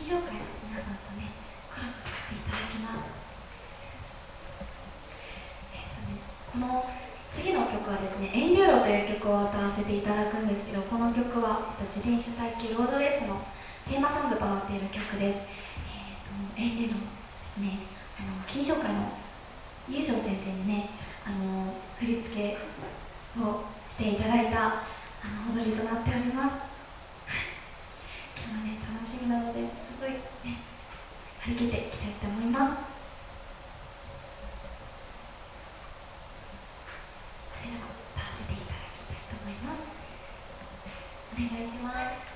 紹介の皆さんとねコラボさせていただきますえっ、とねこの次の曲はですね「エンデューロ」という曲を歌わせていただくんですけどこの曲は、えっと、自転車耐久ロードレースのテーマソングとなっている曲です、えっと、エンデューロですねあの金賞会の優勝先生にねあの振り付けをしていただいたあの踊りとなっております。しみなのですごいね張り切っていきたいと思います。それでは歌わせていただきたいと思います。お願いします。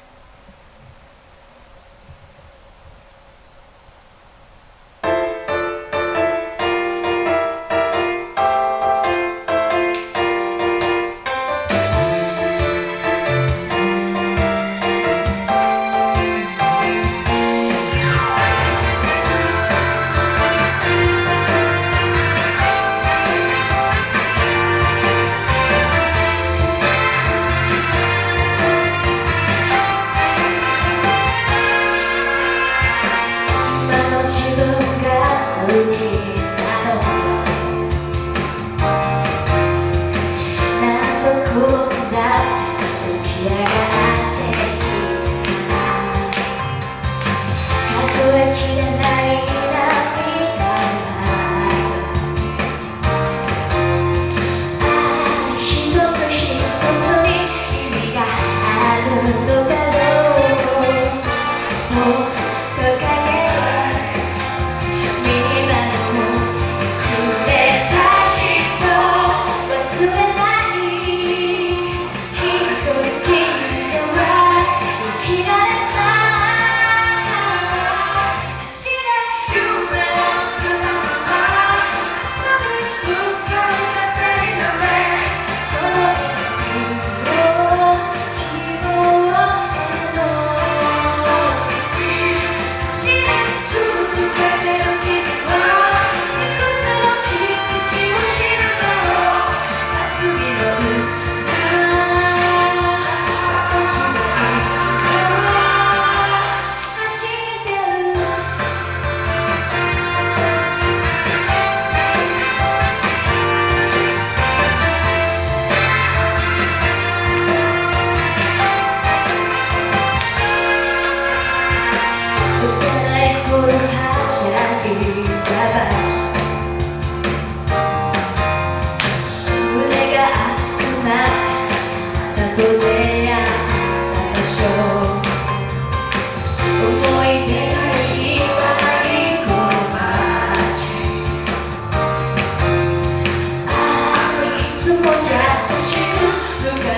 그